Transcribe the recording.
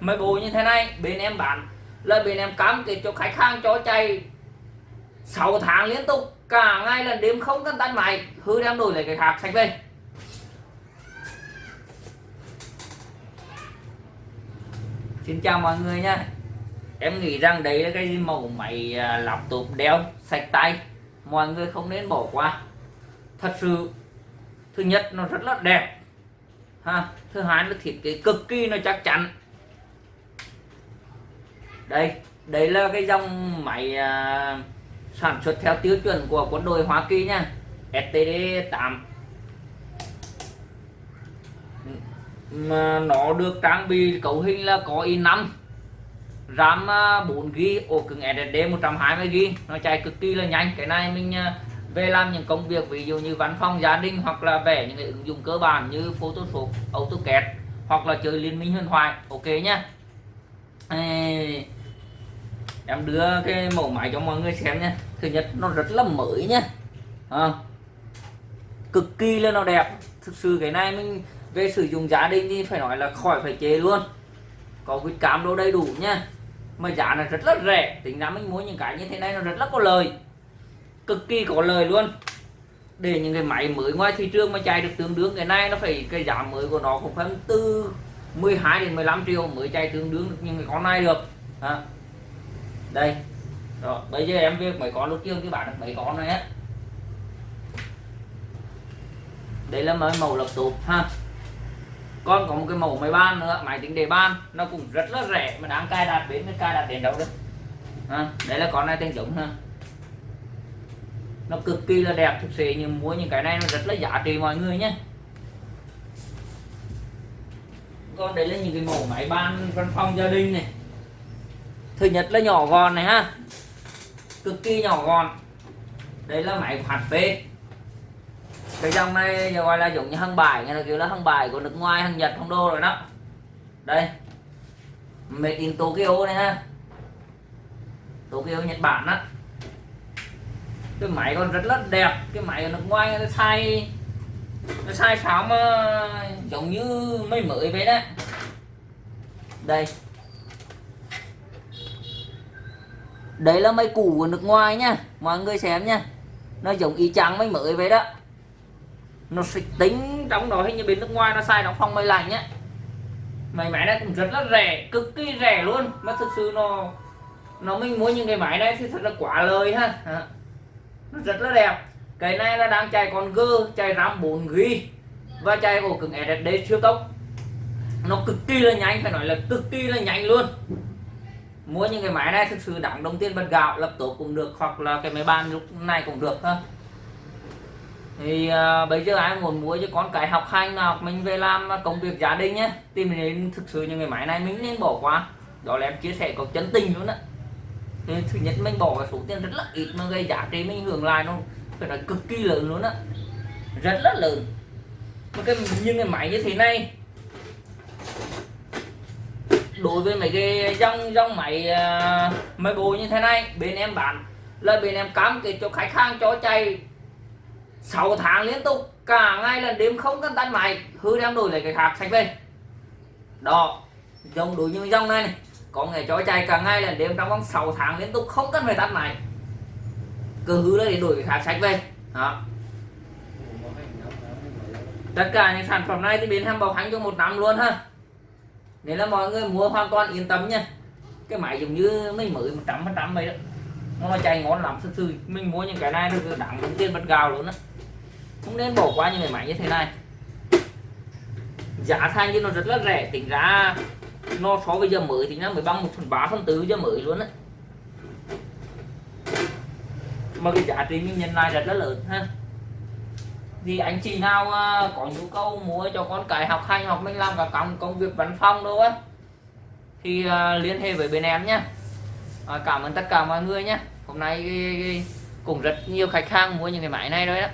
mấy bộ như thế này, bên em bán. Là bên em cam kết cho khách hàng cho chạy 6 tháng liên tục. Cả ngày là đêm không cần tắt máy. Hư đem đổi lại cái khác sạch về. Xin chào mọi người nha. Em nghĩ rằng đấy là cái mẫu máy à, laptop đeo sạch tay. Mọi người không nên bỏ qua. Thật sự, thứ nhất, nó rất là đẹp. Ha, thứ hai, nó thiết kế cực kỳ, nó chắc chắn đây đấy là cái dòng máy à, sản xuất theo tiêu chuẩn của quân đội Hoa Kỳ nha. STD 8 mà nó được trang bị cấu hình là có i5 RAM à, 4GB ổ cứng SSD 120GB nó chạy cực kỳ là nhanh. Cái này mình à, về làm những công việc ví dụ như văn phòng gia đình hoặc là vẽ những cái ứng dụng cơ bản như Photoshop, AutoCAD hoặc là chơi liên minh huyền thoại. Ok nhá em đưa cái mẫu máy cho mọi người xem nha. Thứ nhất nó rất là mới nhá à, cực kỳ là nó đẹp. Thực sự cái này mình về sử dụng gia đình thì phải nói là khỏi phải chế luôn. Có quýt cam đồ đầy đủ nhá. mà giá là rất là rẻ. Tính ra mình mua những cái như thế này nó rất là có lời. Cực kỳ có lời luôn. Để những cái máy mới ngoài thị trường mà chạy được tương đương cái này nó phải cái giá mới của nó cũng phải từ 12 đến 15 triệu mới chạy tương đương được những cái con này được. À đây. Rồi bây giờ em việc mấy con lúc trước cái bạn được mấy con này á? Đây là mấy màu lập laptop ha? Con có một cái màu máy ban nữa máy tính đề ban. Nó cũng rất là rẻ mà đáng cài đặt đến cái cài đặt đến đâu đấy à, đây là con này tên giống ha? Nó cực kỳ là đẹp thực sự nhưng mua những cái này nó rất là giá trị mọi người nhé. Còn đây là những cái mẫu máy ban văn phòng gia đình này thứ nhất là nhỏ gọn này ha. Cực kỳ nhỏ gọn. Đây là máy của p cái dòng này gọi là giống như hàng bài, nghe là kiểu là hàng bài của nước ngoài hàng nhật hàng đô rồi đó. Đây. Made in Tokyo này ha. Tokyo, Nhật Bản á. Cái máy còn rất là đẹp. Cái máy ở nước ngoài nó sai nó sai sáo mà giống như mấy mới vậy đó. Đây. Đấy là máy cũ của nước ngoài nha, mọi người xem nha. Nó giống y chang máy mới vậy đó. Nó xịt tính trong đó hình như bên nước ngoài nó sai đóng phong máy lạnh nhá. Máy máy này cũng rất là rẻ, cực kỳ rẻ luôn. Mà thực sự nó nó mình mua những cái máy này thì thật là quá lời ha. Nó rất là đẹp. Cái này là đang chạy con G, chạy RAM 4 g và chạy ổ cứng SSD siêu tốc. Nó cực kỳ là nhanh, phải nói là cực kỳ là nhanh luôn mua những cái máy này thực sự đóng đồng tiền bật gạo lập tổ cũng được hoặc là cái máy bàn lúc này cũng được ha thì uh, bây giờ ai muốn mua cho con cái học hành nào mình về làm công việc gia đình nhé tìm đến thực sự những cái máy này mình nên bỏ qua. Đó là em chia sẻ có chân tình luôn á. Thì thứ nhất mình bỏ số tiền rất là ít mà gây giá trị mình hưởng lại nó phải nói cực kỳ lớn luôn á. Rất là lớn. Một cái những cái máy như thế này đối với mấy cái dòng dòng máy uh, máy bộ như thế này bên em bán. Là bên em cam kết cho khách hàng cho chạy. 6 tháng liên tục cả ngày là đêm không cần tắt máy. Hư đem đổi lại cái khác sạch về. Đó dòng đối như dòng này này. Có ngày cho chạy cả ngày là đêm trong vòng 6 tháng liên tục không cần phải tắt máy. Cứ hư để đổi cái khác sạch về. Đó. Tất cả những sản phẩm này thì bên em bảo hành cho một năm luôn ha nên là mọi người mua hoàn toàn yên tâm nha. Cái máy giống như mấy mới một trăm phần trăm vậy đó. Nó chạy ngon lắm, thực sự. Mình mua những cái này được đáng đúng tiền bật gạo luôn á. Không nên bỏ qua những cái máy như thế này. Giá thành thì nó rất là rẻ, tính ra nó so với giờ mới thì nó mới bằng một phần ba, phần tư giờ mới luôn á. Mà cái giá trị mình nhận lại rất là lớn ha thì anh chị nào à, có nhu cầu mua cho con cái học hành, học mình làm cả công công việc văn phòng đâu á, thì à, liên hệ với bên em nhé à, cảm ơn tất cả mọi người nhé hôm nay cũng rất nhiều khách hàng mua những cái máy này rồi đó.